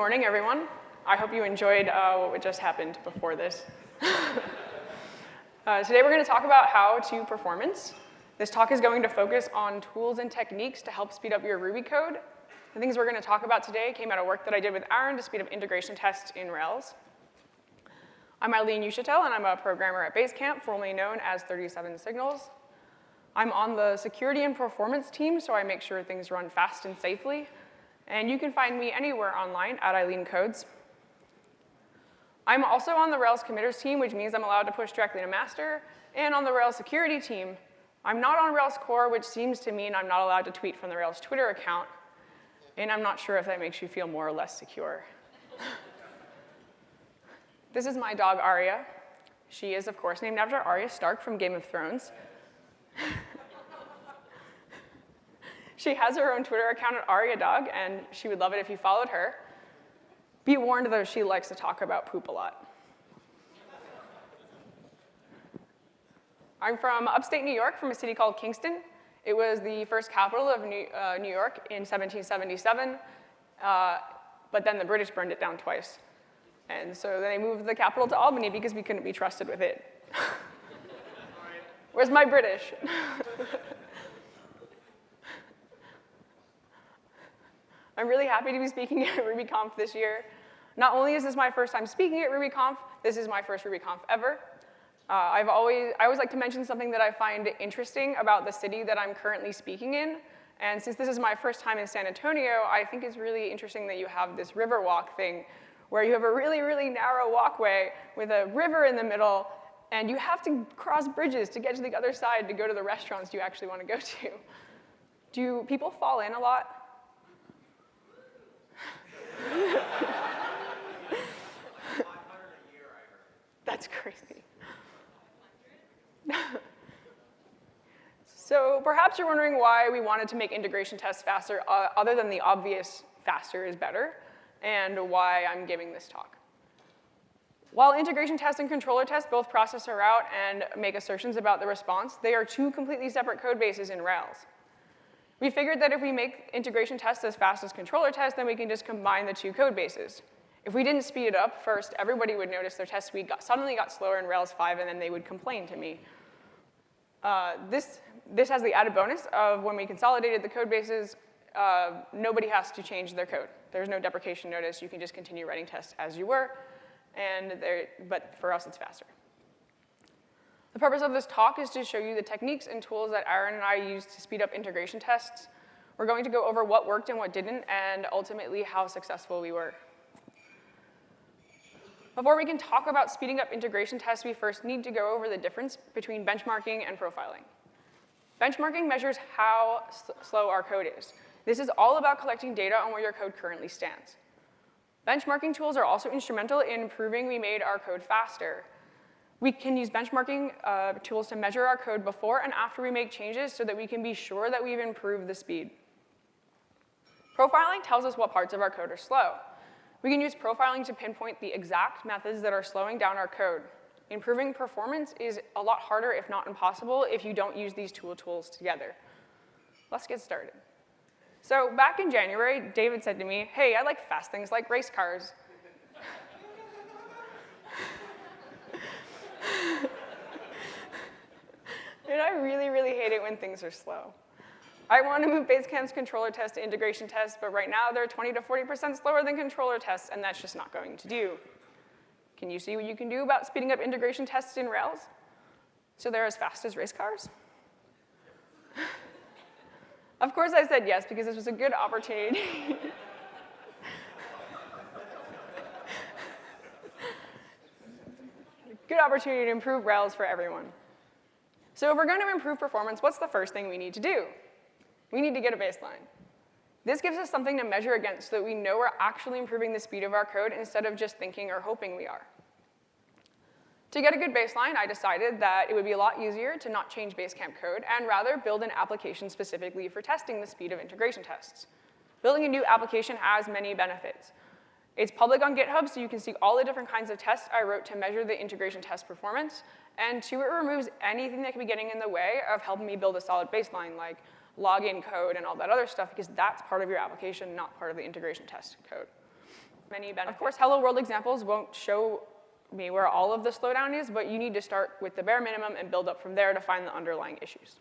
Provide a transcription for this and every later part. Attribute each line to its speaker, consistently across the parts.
Speaker 1: Morning, everyone. I hope you enjoyed uh, what just happened before this. uh, today we're going to talk about how to performance. This talk is going to focus on tools and techniques to help speed up your Ruby code. The things we're going to talk about today came out of work that I did with Aaron to speed up integration tests in Rails. I'm Eileen Uchitelle, and I'm a programmer at Basecamp, formerly known as 37 Signals. I'm on the security and performance team, so I make sure things run fast and safely. And you can find me anywhere online at Eileen Codes. I'm also on the Rails committers team, which means I'm allowed to push directly to master, and on the Rails security team. I'm not on Rails core, which seems to mean I'm not allowed to tweet from the Rails Twitter account, and I'm not sure if that makes you feel more or less secure. this is my dog, Arya. She is, of course, named after Arya Stark from Game of Thrones. she has her own Twitter account at AryaDog, and she would love it if you followed her. Be warned, though, she likes to talk about poop a lot. I'm from upstate New York, from a city called Kingston. It was the first capital of New, uh, New York in 1777, uh, but then the British burned it down twice. And so then they moved the capital to Albany because we couldn't be trusted with it. Where's my British? I'm really happy to be speaking at RubyConf this year. Not only is this my first time speaking at RubyConf, this is my first RubyConf ever. Uh, I've always, I always like to mention something that I find interesting about the city that I'm currently speaking in. And since this is my first time in San Antonio, I think it's really interesting that you have this river walk thing where you have a really, really narrow walkway with a river in the middle and you have to cross bridges to get to the other side to go to the restaurants you actually want to go to. Do people fall in a lot? That's crazy. so perhaps you're wondering why we wanted to make integration tests faster, uh, other than the obvious faster is better, and why I'm giving this talk. While integration tests and controller tests both process a route and make assertions about the response, they are two completely separate code bases in Rails. We figured that if we make integration tests as fast as controller tests, then we can just combine the two code bases. If we didn't speed it up, first, everybody would notice their test speed got, suddenly got slower in Rails 5, and then they would complain to me. Uh, this, this has the added bonus of when we consolidated the code bases, uh, nobody has to change their code. There's no deprecation notice. You can just continue writing tests as you were and but for us, it's faster. The purpose of this talk is to show you the techniques and tools that Aaron and I use to speed up integration tests. We're going to go over what worked and what didn't, and ultimately how successful we were. Before we can talk about speeding up integration tests, we first need to go over the difference between benchmarking and profiling. Benchmarking measures how slow our code is. This is all about collecting data on where your code currently stands. Benchmarking tools are also instrumental in proving we made our code faster. We can use benchmarking uh, tools to measure our code before and after we make changes so that we can be sure that we've improved the speed. Profiling tells us what parts of our code are slow. We can use profiling to pinpoint the exact methods that are slowing down our code. Improving performance is a lot harder, if not impossible, if you don't use these tool tools together. Let's get started. So back in January, David said to me, hey, I like fast things like race cars. And I really, really hate it when things are slow. I want to move Basecamp's controller test to integration tests, but right now they're 20 to 40% slower than controller tests, and that's just not going to do. Can you see what you can do about speeding up integration tests in Rails? So they're as fast as race cars? Of course I said yes, because this was a good opportunity. good opportunity to improve Rails for everyone. So if we're going to improve performance, what's the first thing we need to do? We need to get a baseline. This gives us something to measure against so that we know we're actually improving the speed of our code instead of just thinking or hoping we are. To get a good baseline, I decided that it would be a lot easier to not change Basecamp code and rather build an application specifically for testing the speed of integration tests. Building a new application has many benefits. It's public on GitHub, so you can see all the different kinds of tests I wrote to measure the integration test performance. And two, it removes anything that could be getting in the way of helping me build a solid baseline, like login code and all that other stuff, because that's part of your application, not part of the integration test code. many benefits. Of course, hello world examples won't show me where all of the slowdown is, but you need to start with the bare minimum and build up from there to find the underlying issues.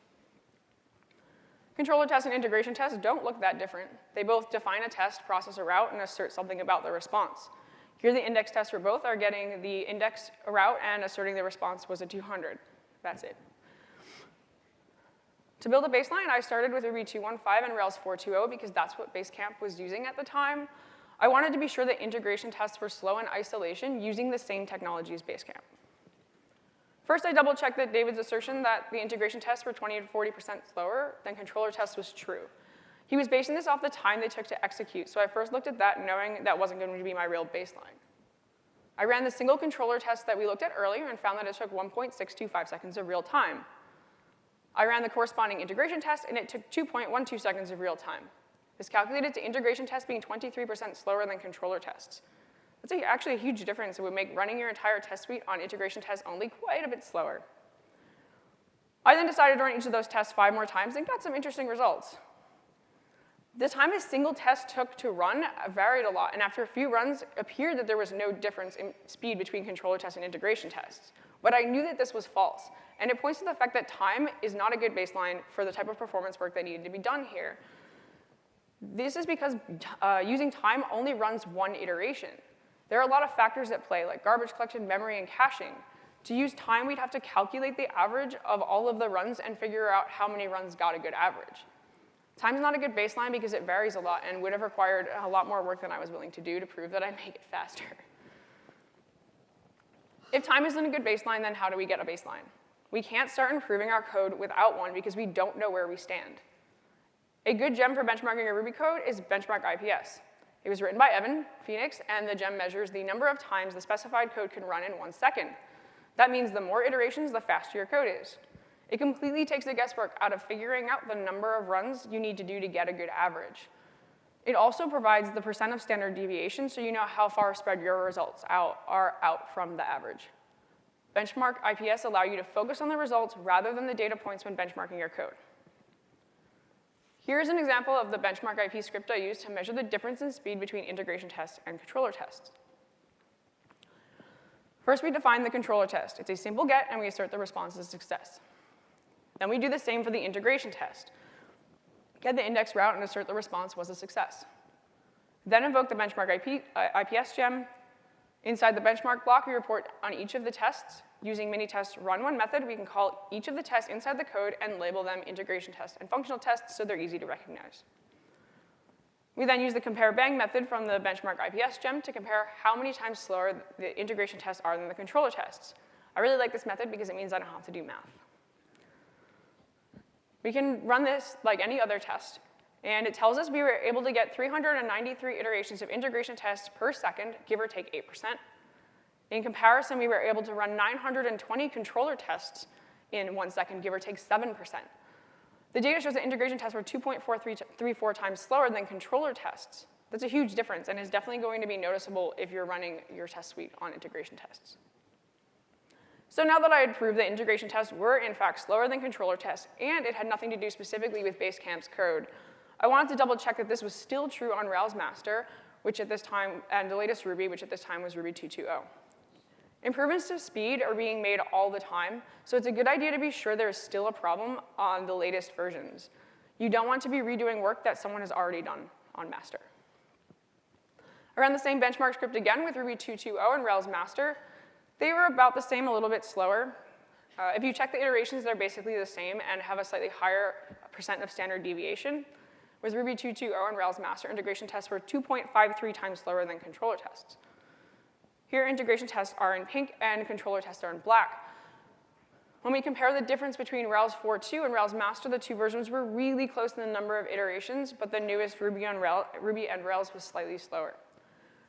Speaker 1: Controller tests and integration tests don't look that different. They both define a test, process a route, and assert something about the response. Here the index tests for both are getting the index route and asserting the response was a 200. That's it. To build a baseline, I started with Ruby 2.1.5 and Rails 4.2.0 because that's what Basecamp was using at the time. I wanted to be sure that integration tests were slow in isolation using the same technology as Basecamp. First, I double checked that David's assertion that the integration tests were 20 to 40% slower than controller tests was true. He was basing this off the time they took to execute, so I first looked at that knowing that wasn't going to be my real baseline. I ran the single controller test that we looked at earlier and found that it took 1.625 seconds of real time. I ran the corresponding integration test, and it took 2.12 seconds of real time. This calculated to integration tests being 23% slower than controller tests. That's a, actually a huge difference. It would make running your entire test suite on integration tests only quite a bit slower. I then decided to run each of those tests five more times and got some interesting results. The time a single test took to run varied a lot, and after a few runs, appeared that there was no difference in speed between controller tests and integration tests. But I knew that this was false, and it points to the fact that time is not a good baseline for the type of performance work that needed to be done here. This is because uh, using time only runs one iteration. There are a lot of factors at play, like garbage collection, memory, and caching. To use time, we'd have to calculate the average of all of the runs and figure out how many runs got a good average. Time's not a good baseline because it varies a lot and would have required a lot more work than I was willing to do to prove that I make it faster. If time isn't a good baseline, then how do we get a baseline? We can't start improving our code without one because we don't know where we stand. A good gem for benchmarking a Ruby code is benchmark IPS. It was written by Evan Phoenix, and the gem measures the number of times the specified code can run in one second. That means the more iterations, the faster your code is. It completely takes the guesswork out of figuring out the number of runs you need to do to get a good average. It also provides the percent of standard deviation so you know how far spread your results out are out from the average. Benchmark IPS allow you to focus on the results rather than the data points when benchmarking your code. Here's an example of the benchmark IP script I used to measure the difference in speed between integration tests and controller tests. First, we define the controller test. It's a simple get, and we assert the response as success. Then we do the same for the integration test. Get the index route and assert the response was a success. Then invoke the benchmark IP, uh, IPS gem. Inside the benchmark block, we report on each of the tests Using Minitest run one method, we can call each of the tests inside the code and label them integration tests and functional tests so they're easy to recognize. We then use the compare bang method from the benchmark IPS gem to compare how many times slower the integration tests are than the controller tests. I really like this method because it means I don't have to do math. We can run this like any other test, and it tells us we were able to get 393 iterations of integration tests per second, give or take 8%. In comparison, we were able to run 920 controller tests in one second, give or take 7%. The data shows that integration tests were 2.434 times slower than controller tests. That's a huge difference and is definitely going to be noticeable if you're running your test suite on integration tests. So now that I had proved that integration tests were in fact slower than controller tests and it had nothing to do specifically with Basecamp's code, I wanted to double check that this was still true on Rails Master, which at this time, and the latest Ruby, which at this time was Ruby 2.2.0. Improvements to speed are being made all the time, so it's a good idea to be sure there's still a problem on the latest versions. You don't want to be redoing work that someone has already done on master. I ran the same benchmark script again with Ruby 2.2.0 and Rails master. They were about the same, a little bit slower. Uh, if you check the iterations, they're basically the same and have a slightly higher percent of standard deviation. With Ruby 2.2.0 and Rails master, integration tests were 2.53 times slower than controller tests. Here, integration tests are in pink and controller tests are in black. When we compare the difference between Rails 4.2 and Rails Master, the two versions were really close in the number of iterations, but the newest Ruby, on Rail, Ruby and Rails was slightly slower.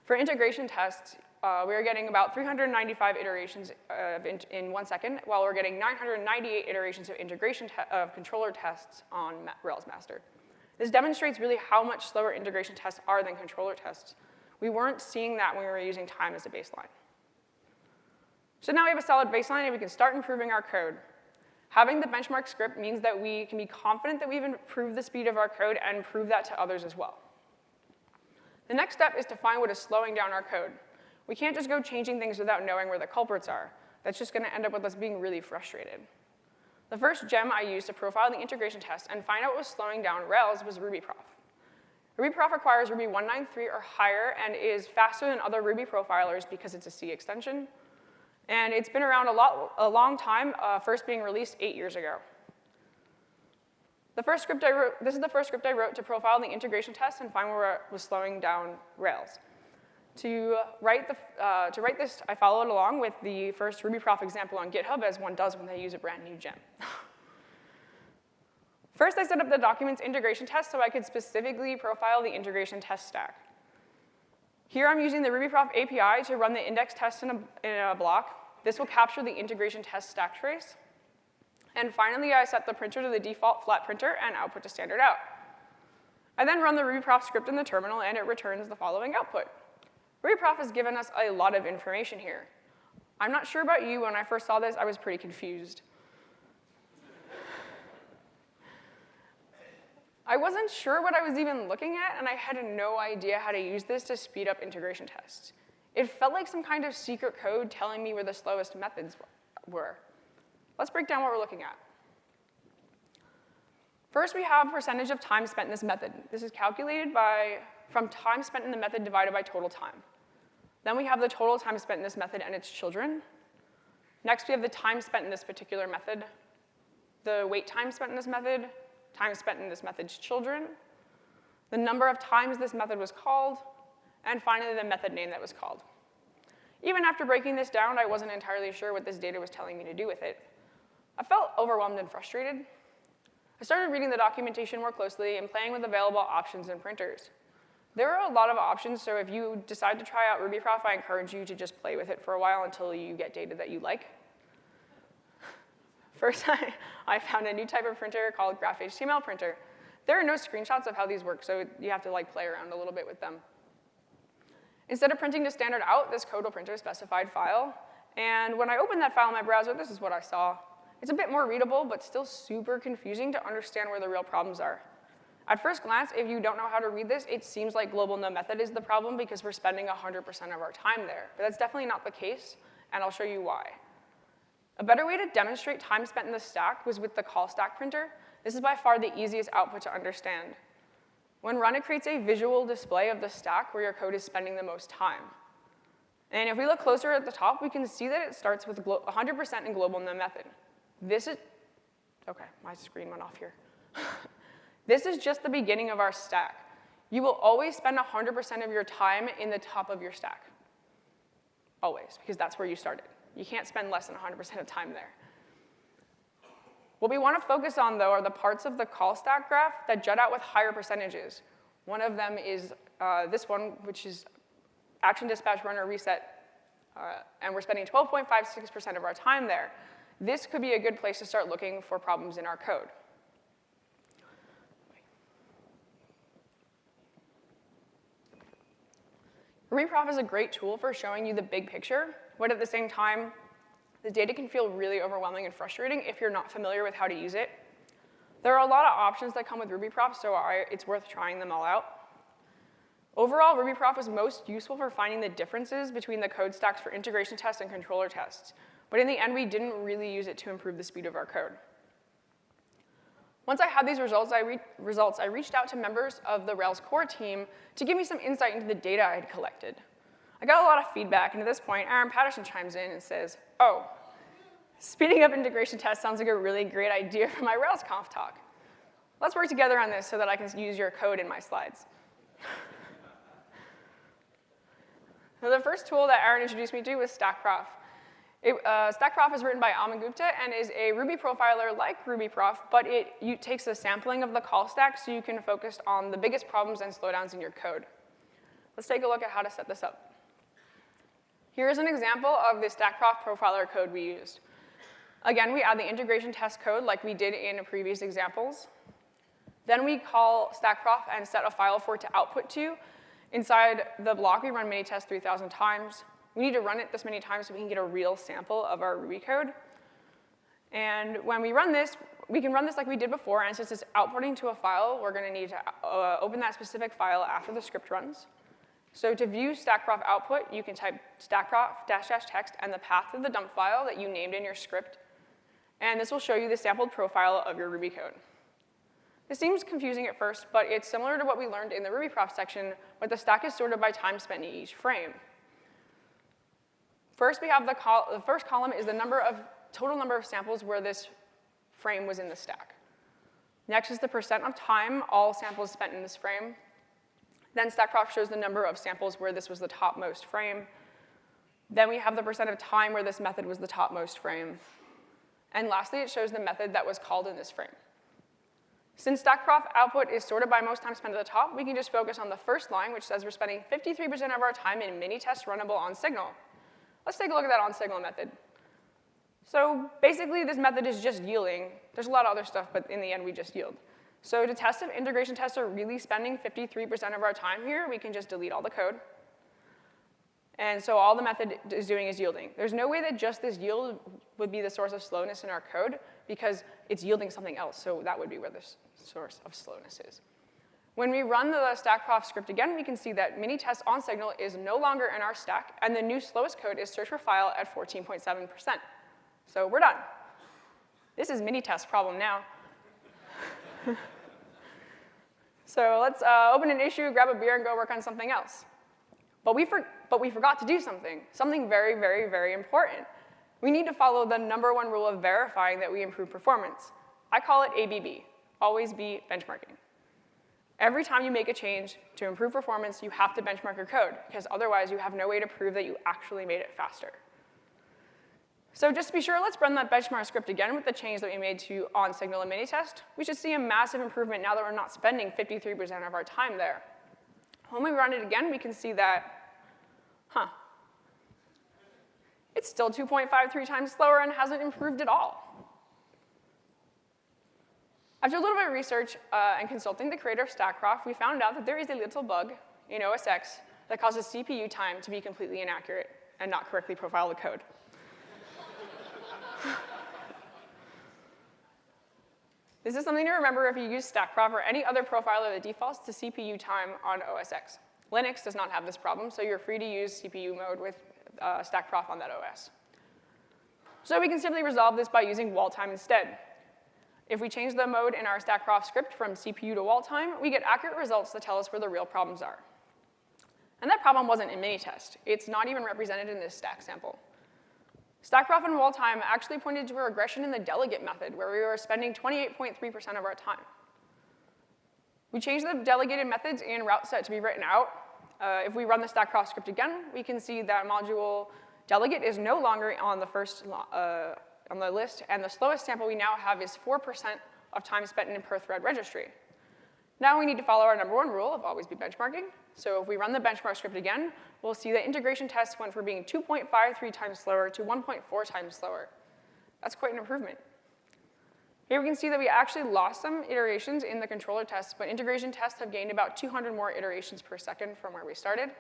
Speaker 1: For integration tests, uh, we are getting about 395 iterations in, in, one second, while we're getting 998 iterations of integration of controller tests on Ma Rails Master. This demonstrates really how much slower integration tests are than controller tests. We weren't seeing that when we were using time as a baseline. So now we have a solid baseline and we can start improving our code. Having the benchmark script means that we can be confident that we've improved the speed of our code and prove that to others as well. The next step is to find what is slowing down our code. We can't just go changing things without knowing where the culprits are. That's just gonna end up with us being really frustrated. The first gem I used to profile the integration test and find out what was slowing down Rails was RubyProf. RubyProf requires Ruby 193 or higher and is faster than other Ruby profilers because it's a C extension. And it's been around a, lot, a long time, uh, first being released eight years ago. The first script I wrote, this is the first script I wrote to profile the integration test and find where it was slowing down Rails. To write, the, uh, to write this, I followed along with the first RubyProf example on GitHub, as one does when they use a brand new gem. First, I set up the documents integration test so I could specifically profile the integration test stack. Here I'm using the RubyProf API to run the index test in a, in a block. This will capture the integration test stack trace. And finally, I set the printer to the default flat printer and output to standard out. I then run the RubyProf script in the terminal and it returns the following output. RubyProf has given us a lot of information here. I'm not sure about you, when I first saw this, I was pretty confused. I wasn't sure what I was even looking at, and I had no idea how to use this to speed up integration tests. It felt like some kind of secret code telling me where the slowest methods were. Let's break down what we're looking at. First, we have percentage of time spent in this method. This is calculated by, from time spent in the method divided by total time. Then we have the total time spent in this method and its children. Next, we have the time spent in this particular method, the wait time spent in this method, time spent in this method's children, the number of times this method was called, and finally the method name that was called. Even after breaking this down, I wasn't entirely sure what this data was telling me to do with it. I felt overwhelmed and frustrated. I started reading the documentation more closely and playing with available options and printers. There are a lot of options, so if you decide to try out RubyProf, I encourage you to just play with it for a while until you get data that you like. First, I, I found a new type of printer called GraphHTML printer. There are no screenshots of how these work, so you have to like play around a little bit with them. Instead of printing to standard out, this code will print a specified file. And when I opened that file in my browser, this is what I saw. It's a bit more readable, but still super confusing to understand where the real problems are. At first glance, if you don't know how to read this, it seems like global no method is the problem because we're spending 100% of our time there. But that's definitely not the case, and I'll show you why. A better way to demonstrate time spent in the stack was with the call stack printer. This is by far the easiest output to understand. When run, it creates a visual display of the stack where your code is spending the most time. And if we look closer at the top, we can see that it starts with 100% in global no method. This is, okay, my screen went off here. this is just the beginning of our stack. You will always spend 100% of your time in the top of your stack. Always, because that's where you started. You can't spend less than 100% of time there. What we want to focus on, though, are the parts of the call stack graph that jut out with higher percentages. One of them is uh, this one, which is action dispatch runner reset, uh, and we're spending 12.56% of our time there. This could be a good place to start looking for problems in our code. RubyProf is a great tool for showing you the big picture, but at the same time, the data can feel really overwhelming and frustrating if you're not familiar with how to use it. There are a lot of options that come with RubyProf, so I, it's worth trying them all out. Overall, RubyProf was most useful for finding the differences between the code stacks for integration tests and controller tests, but in the end, we didn't really use it to improve the speed of our code. Once I had these results I, results, I reached out to members of the Rails core team to give me some insight into the data I had collected. I got a lot of feedback, and at this point, Aaron Patterson chimes in and says, oh, speeding up integration tests sounds like a really great idea for my RailsConf talk. Let's work together on this so that I can use your code in my slides. the first tool that Aaron introduced me to was StackProf. It, uh, StackProf is written by Aman Gupta and is a Ruby profiler like RubyProf, but it you, takes a sampling of the call stack so you can focus on the biggest problems and slowdowns in your code. Let's take a look at how to set this up. Here's an example of the StackProf profiler code we used. Again, we add the integration test code like we did in previous examples. Then we call StackProf and set a file for it to output to. Inside the block, we run minitest 3,000 times. We need to run it this many times so we can get a real sample of our Ruby code. And when we run this, we can run this like we did before, and since it's outputting to a file, we're gonna need to uh, open that specific file after the script runs. So to view stackprof output, you can type stackprof dash dash text and the path of the dump file that you named in your script, and this will show you the sampled profile of your Ruby code. This seems confusing at first, but it's similar to what we learned in the RubyProf section, where the stack is sorted by time spent in each frame. First, we have the, call, the first column is the number of, total number of samples where this frame was in the stack. Next is the percent of time all samples spent in this frame. Then StackProf shows the number of samples where this was the topmost frame. Then we have the percent of time where this method was the topmost frame. And lastly, it shows the method that was called in this frame. Since StackProf output is sorted by most time spent at the top, we can just focus on the first line, which says we're spending 53% of our time in mini-tests runnable on signal. Let's take a look at that on signal method. So basically, this method is just yielding. There's a lot of other stuff, but in the end, we just yield. So to test if integration tests are really spending 53% of our time here, we can just delete all the code. And so all the method is doing is yielding. There's no way that just this yield would be the source of slowness in our code because it's yielding something else, so that would be where the source of slowness is. When we run the stackprof script again, we can see that mini test on signal is no longer in our stack, and the new slowest code is search for file at 14.7%. So we're done. This is mini test problem now. so let's uh, open an issue, grab a beer, and go work on something else. But we, but we forgot to do something, something very, very, very important. We need to follow the number one rule of verifying that we improve performance. I call it ABB, always be benchmarking. Every time you make a change to improve performance, you have to benchmark your code, because otherwise you have no way to prove that you actually made it faster. So just to be sure, let's run that benchmark script again with the change that we made to on-signal and mini-test. We should see a massive improvement now that we're not spending 53% of our time there. When we run it again, we can see that, huh, it's still 2.53 times slower and hasn't improved at all. After a little bit of research uh, and consulting the creator of StackProf, we found out that there is a little bug in OS X that causes CPU time to be completely inaccurate and not correctly profile the code. this is something to remember if you use StackProf or any other profiler that defaults to CPU time on OS X. Linux does not have this problem, so you're free to use CPU mode with uh, StackProf on that OS. So we can simply resolve this by using wall time instead. If we change the mode in our StackProf script from CPU to wall time, we get accurate results that tell us where the real problems are. And that problem wasn't in Minitest. It's not even represented in this stack sample. StackProf and wall time actually pointed to a regression in the delegate method where we were spending 28.3% of our time. We changed the delegated methods in route set to be written out. Uh, if we run the StackProf script again, we can see that module delegate is no longer on the first uh, on the list, and the slowest sample we now have is 4% of time spent in per thread registry. Now we need to follow our number one rule of always be benchmarking. So if we run the benchmark script again, we'll see that integration tests went from being 2.53 times slower to 1.4 times slower. That's quite an improvement. Here we can see that we actually lost some iterations in the controller tests, but integration tests have gained about 200 more iterations per second from where we started.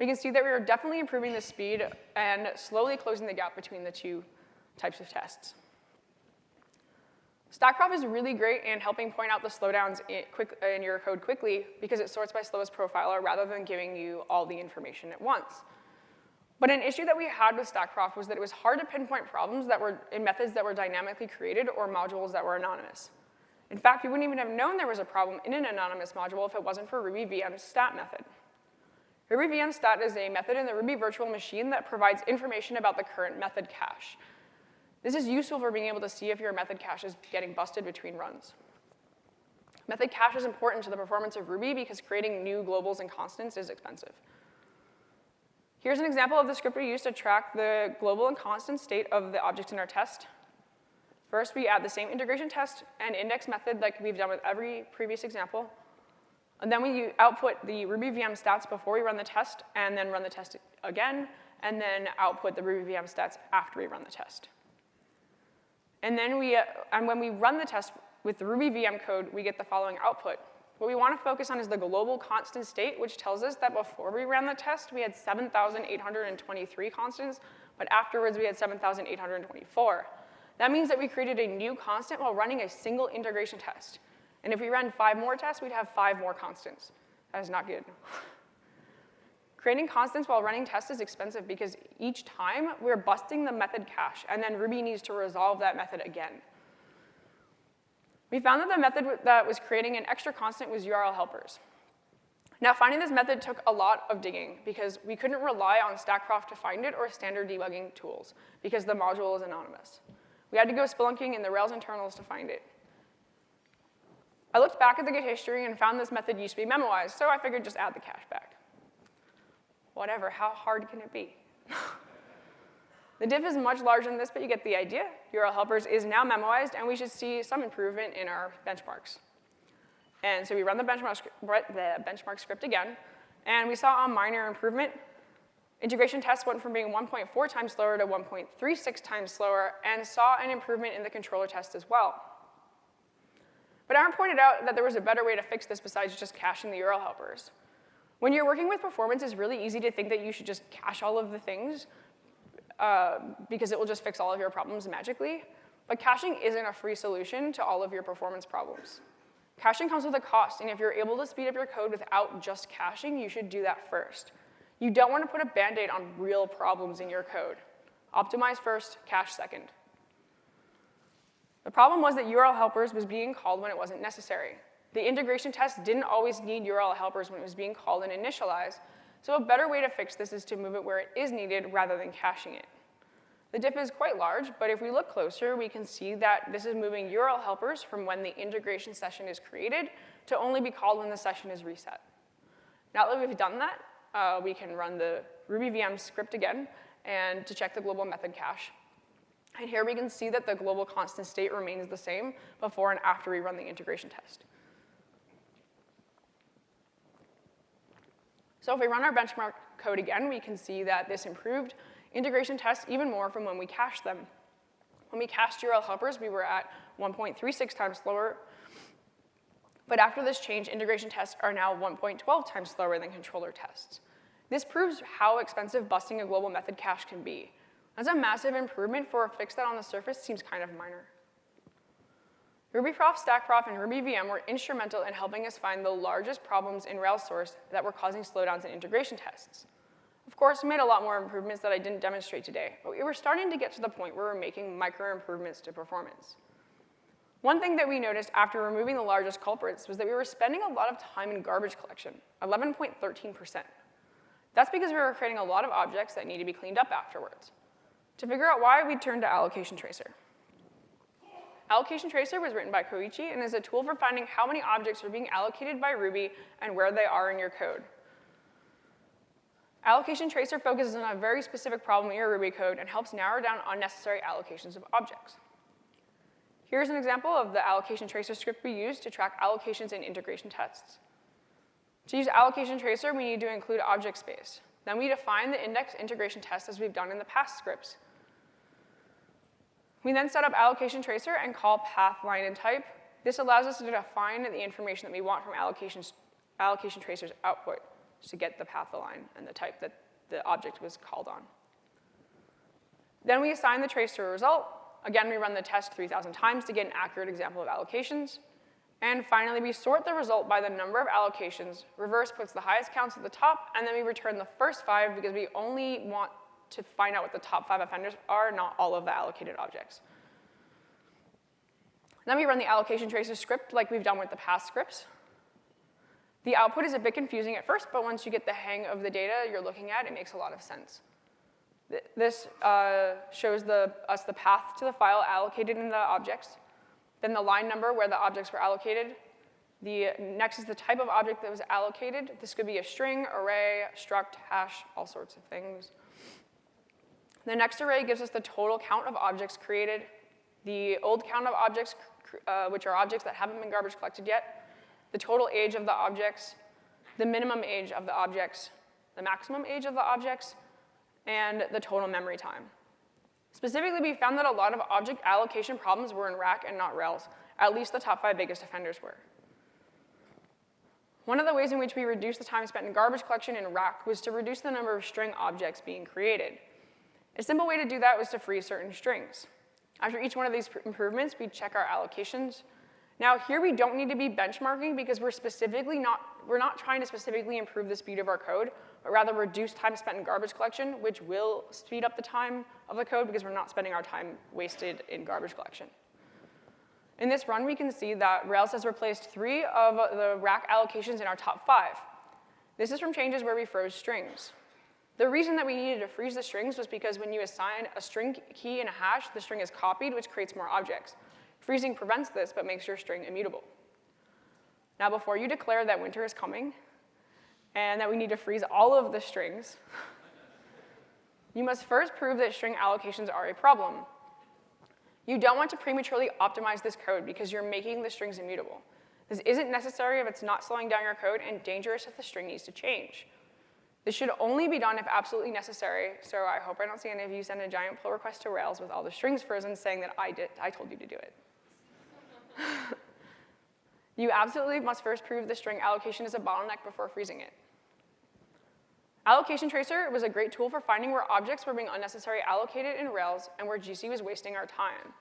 Speaker 1: We can see that we are definitely improving the speed and slowly closing the gap between the two types of tests. StackProf is really great in helping point out the slowdowns in, quick, in, your code quickly because it sorts by slowest profiler rather than giving you all the information at once. But an issue that we had with StackProf was that it was hard to pinpoint problems that were in methods that were dynamically created or modules that were anonymous. In fact, you wouldn't even have known there was a problem in an anonymous module if it wasn't for Ruby VM stat method. Ruby VM stat is a method in the Ruby virtual machine that provides information about the current method cache. This is useful for being able to see if your method cache is getting busted between runs. Method cache is important to the performance of Ruby because creating new globals and constants is expensive. Here's an example of the script we use to track the global and constant state of the objects in our test. First, we add the same integration test and index method like we've done with every previous example. And then we output the Ruby VM stats before we run the test, and then run the test again, and then output the Ruby VM stats after we run the test. And then we, uh, and when we run the test with the Ruby VM code, we get the following output. What we want to focus on is the global constant state, which tells us that before we ran the test, we had 7,823 constants, but afterwards we had 7,824. That means that we created a new constant while running a single integration test. And if we ran five more tests, we'd have five more constants. That is not good. Creating constants while running tests is expensive because each time we're busting the method cache, and then Ruby needs to resolve that method again. We found that the method that was creating an extra constant was URL helpers. Now, finding this method took a lot of digging because we couldn't rely on Stackprof to find it or standard debugging tools because the module is anonymous. We had to go spelunking in the Rails internals to find it. I looked back at the Git history and found this method used to be memoized, so I figured just add the cache back whatever, how hard can it be? the diff is much larger than this, but you get the idea. URL helpers is now memoized, and we should see some improvement in our benchmarks. And so we run the benchmark, the benchmark script again, and we saw a minor improvement. Integration tests went from being 1.4 times slower to 1.36 times slower, and saw an improvement in the controller test as well. But Aaron pointed out that there was a better way to fix this besides just caching the URL helpers. When you're working with performance, it's really easy to think that you should just cache all of the things uh, because it will just fix all of your problems magically. But caching isn't a free solution to all of your performance problems. Caching comes with a cost, and if you're able to speed up your code without just caching, you should do that first. You don't want to put a band-aid on real problems in your code. Optimize first, cache second. The problem was that URL helpers was being called when it wasn't necessary. The integration test didn't always need URL helpers when it was being called and initialized, so a better way to fix this is to move it where it is needed rather than caching it. The diff is quite large, but if we look closer, we can see that this is moving URL helpers from when the integration session is created to only be called when the session is reset. Now that we've done that, uh, we can run the Ruby VM script again and to check the global method cache. And here we can see that the global constant state remains the same before and after we run the integration test. So if we run our benchmark code again, we can see that this improved integration tests even more from when we cached them. When we cached URL helpers, we were at 1.36 times slower. But after this change, integration tests are now 1.12 times slower than controller tests. This proves how expensive busting a global method cache can be. That's a massive improvement for a fix that on the surface seems kind of minor. RubyProf, StackProf, and RubyVM were instrumental in helping us find the largest problems in Rails source that were causing slowdowns in integration tests. Of course, we made a lot more improvements that I didn't demonstrate today, but we were starting to get to the point where we we're making micro improvements to performance. One thing that we noticed after removing the largest culprits was that we were spending a lot of time in garbage collection, 11.13%. That's because we were creating a lot of objects that need to be cleaned up afterwards. To figure out why, we turned to Allocation Tracer. Allocation Tracer was written by Koichi and is a tool for finding how many objects are being allocated by Ruby and where they are in your code. Allocation Tracer focuses on a very specific problem in your Ruby code and helps narrow down unnecessary allocations of objects. Here's an example of the Allocation Tracer script we use to track allocations in integration tests. To use Allocation Tracer, we need to include object space. Then we define the index integration test as we've done in the past scripts. We then set up allocation tracer and call path, line, and type. This allows us to define the information that we want from allocation, allocation tracer's output to get the path, the line, and the type that the object was called on. Then we assign the tracer result. Again, we run the test 3,000 times to get an accurate example of allocations. And finally, we sort the result by the number of allocations. Reverse puts the highest counts at the top, and then we return the first five because we only want to find out what the top five offenders are, not all of the allocated objects. Then we run the allocation tracer script like we've done with the past scripts. The output is a bit confusing at first, but once you get the hang of the data you're looking at, it makes a lot of sense. This uh, shows the, us the path to the file allocated in the objects, then the line number where the objects were allocated. The, next is the type of object that was allocated. This could be a string, array, struct, hash, all sorts of things. The next array gives us the total count of objects created, the old count of objects, uh, which are objects that haven't been garbage collected yet, the total age of the objects, the minimum age of the objects, the maximum age of the objects, and the total memory time. Specifically, we found that a lot of object allocation problems were in Rack and not Rails. At least the top five biggest offenders were. One of the ways in which we reduced the time spent in garbage collection in Rack was to reduce the number of string objects being created. A simple way to do that was to free certain strings. After each one of these improvements, we check our allocations. Now here we don't need to be benchmarking because we're specifically not we're not trying to specifically improve the speed of our code, but rather reduce time spent in garbage collection, which will speed up the time of the code because we're not spending our time wasted in garbage collection. In this run, we can see that Rails has replaced three of the rack allocations in our top five. This is from changes where we froze strings. The reason that we needed to freeze the strings was because when you assign a string key in a hash, the string is copied, which creates more objects. Freezing prevents this, but makes your string immutable. Now, before you declare that winter is coming and that we need to freeze all of the strings, you must first prove that string allocations are a problem. You don't want to prematurely optimize this code because you're making the strings immutable. This isn't necessary if it's not slowing down your code and dangerous if the string needs to change. This should only be done if absolutely necessary, so I hope I don't see any of you send a giant pull request to Rails with all the strings frozen saying that I, did, I told you to do it. you absolutely must first prove the string allocation is a bottleneck before freezing it. Allocation Tracer was a great tool for finding where objects were being unnecessarily allocated in Rails and where GC was wasting our time.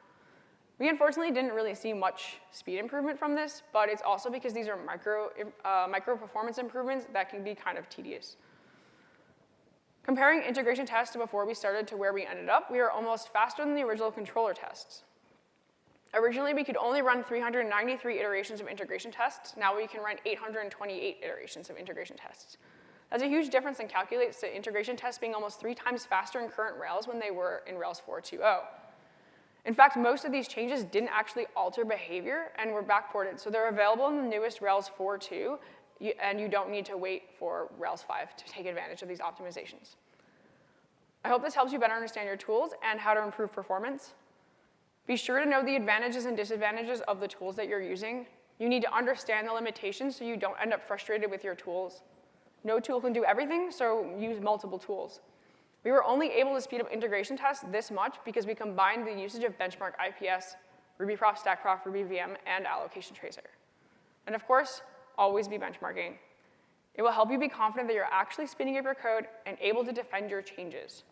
Speaker 1: We unfortunately didn't really see much speed improvement from this, but it's also because these are micro, uh, micro performance improvements that can be kind of tedious. Comparing integration tests before we started to where we ended up, we are almost faster than the original controller tests. Originally, we could only run 393 iterations of integration tests. Now we can run 828 iterations of integration tests. That's a huge difference and calculates the integration tests being almost three times faster in current Rails when they were in Rails 4.2.0. In fact, most of these changes didn't actually alter behavior and were backported, so they're available in the newest Rails 4.2, and you don't need to wait for Rails 5 to take advantage of these optimizations. I hope this helps you better understand your tools and how to improve performance. Be sure to know the advantages and disadvantages of the tools that you're using. You need to understand the limitations so you don't end up frustrated with your tools. No tool can do everything, so use multiple tools. We were only able to speed up integration tests this much because we combined the usage of benchmark IPS, RubyProf, StackProf, RubyVM, and allocation tracer. And of course, always be benchmarking. It will help you be confident that you're actually spinning up your code and able to defend your changes.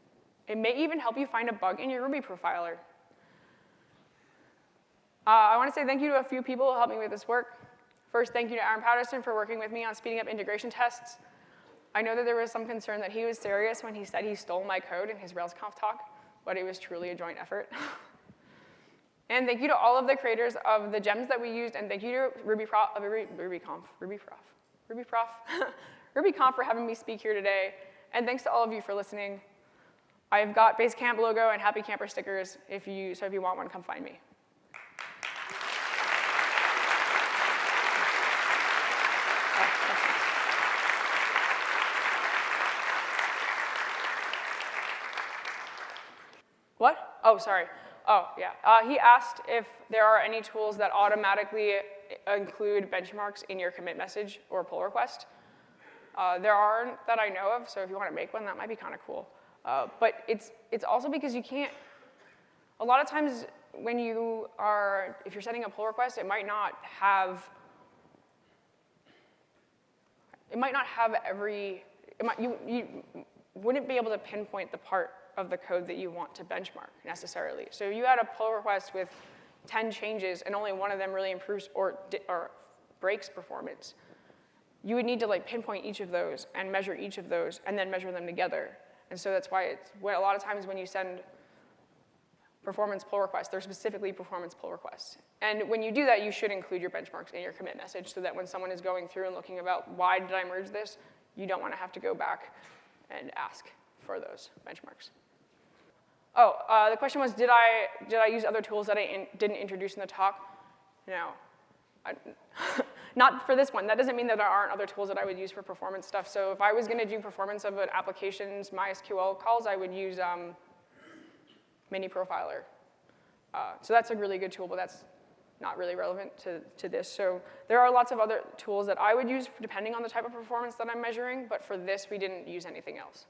Speaker 1: It may even help you find a bug in your Ruby profiler. Uh, I want to say thank you to a few people who helped me with this work. First, thank you to Aaron Patterson for working with me on speeding up integration tests. I know that there was some concern that he was serious when he said he stole my code in his RailsConf talk, but it was truly a joint effort. and thank you to all of the creators of the gems that we used, and thank you to RubyProf, uh, Ruby, RubyConf, RubyProf, RubyProf, RubyConf for having me speak here today. And thanks to all of you for listening. I've got Basecamp logo and Happy Camper stickers, if you, so if you want one, come find me. What? Oh, sorry. Oh, yeah. Uh, he asked if there are any tools that automatically include benchmarks in your commit message or pull request. Uh, there aren't that I know of, so if you want to make one, that might be kind of cool. Uh, but it's, it's also because you can't, a lot of times when you are, if you're sending a pull request, it might not have, it might not have every, might, you, you wouldn't be able to pinpoint the part of the code that you want to benchmark necessarily. So you had a pull request with 10 changes and only one of them really improves or, or breaks performance, you would need to like pinpoint each of those and measure each of those and then measure them together. And so that's why it's, a lot of times when you send performance pull requests, they're specifically performance pull requests. And when you do that, you should include your benchmarks in your commit message so that when someone is going through and looking about why did I merge this, you don't want to have to go back and ask for those benchmarks. Oh, uh, the question was, did I, did I use other tools that I in, didn't introduce in the talk? No. I, not for this one. That doesn't mean that there aren't other tools that I would use for performance stuff. So if I was going to do performance of an application's MySQL calls, I would use um, Mini Profiler. Uh, so that's a really good tool, but that's not really relevant to, to this. So there are lots of other tools that I would use depending on the type of performance that I'm measuring, but for this, we didn't use anything else.